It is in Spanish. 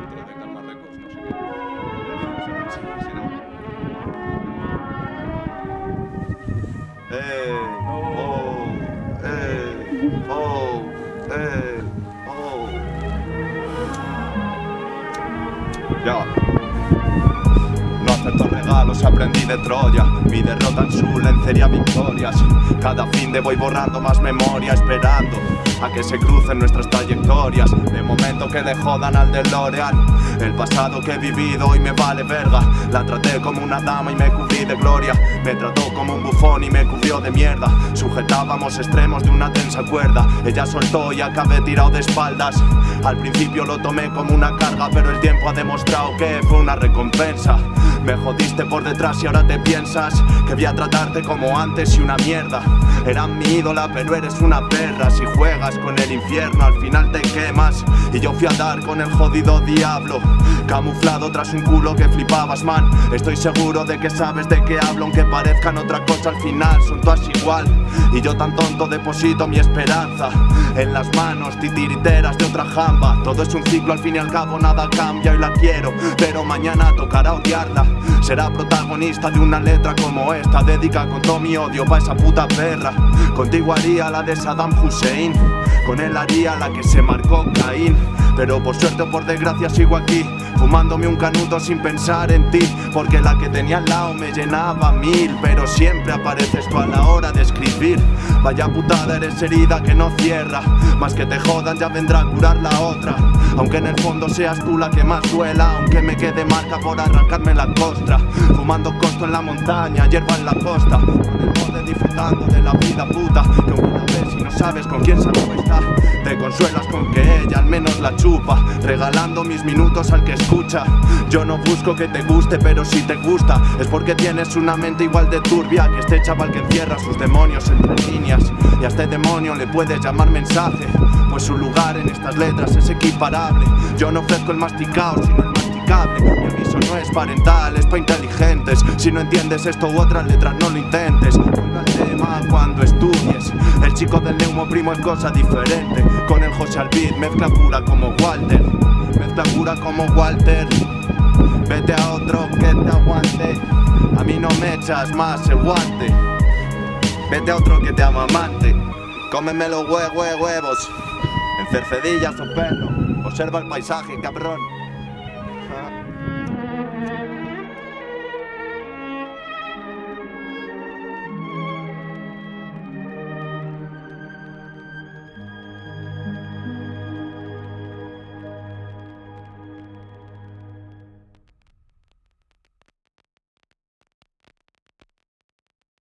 definitivamente al Marruecos, no sé qué. Eh, oh, eh, oh, eh, oh. Ya. No acepto regalos, aprendí de Troya. Mi derrota en su lencería victorias. Cada fin de voy borrando más memoria Esperando a que se crucen nuestras trayectorias. De momento que le jodan al DeLorean El pasado que he vivido hoy me vale verga. La traté como una dama y me cubrí de gloria. Me trató como un bufón y me cubrió de mierda. Sujetábamos extremos de una tensa cuerda. Ella soltó y acabé tirado de espaldas. Al principio lo tomé como una carga Pero el tiempo ha demostrado que fue una recompensa me jodiste por detrás y ahora te piensas Que voy a tratarte como antes y una mierda. Eras mi ídola pero eres una perra. Si juegas con el infierno al final te quemas. Y yo fui a dar con el jodido diablo Camuflado tras un culo que flipabas man. Estoy seguro de que sabes de qué hablo Aunque parezcan otra cosa al final son todas igual. Y yo tan tonto deposito mi esperanza En las manos titiriteras de otra jamba. Todo es un ciclo al fin y al cabo nada cambia y la quiero Pero mañana tocará odiarla Será protagonista de una letra como esta Dedica con todo mi odio pa' esa puta perra. Contigo haría la de Saddam Hussein Con él haría la que se marcó Caín. Pero por suerte o por desgracia sigo aquí Fumándome un canuto sin pensar en ti Porque la que tenía al lado me llenaba mil Pero siempre apareces tú a la hora de escribir. Vaya putada eres herida que no cierra Más que te jodan ya vendrá a curar la otra. Aunque en el fondo seas tú la que más duela Aunque me quede marca por arrancarme la costra. Fumando costo en la montaña, hierba en la costa Con el borde disfrutando de la vida puta sabes con quién se está Te consuelas con que ella al menos la chupa Regalando mis minutos al que escucha. Yo no busco que te guste pero si te gusta Es porque tienes una mente igual de turbia Que este chaval que encierra sus demonios entre líneas. Y a este demonio le puedes llamar mensaje Pues su lugar en estas letras es equiparable. Yo no ofrezco el masticado sino el masticable. Mi aviso no es parental, es pa' inteligentes. Si no entiendes esto u otras letras no lo intentes. Vuelve al tema cuando estudies El chico del neumo primo es cosa diferente. Con el José Albit mezcla pura como Walter. Mezcla pura como Walter. Vete a otro que te aguante. A mí no me echas más el guante. Vete a otro que te amamante Cómeme los hue hue huevos. En cercedillas o perro. Observa el paisaje, cabrón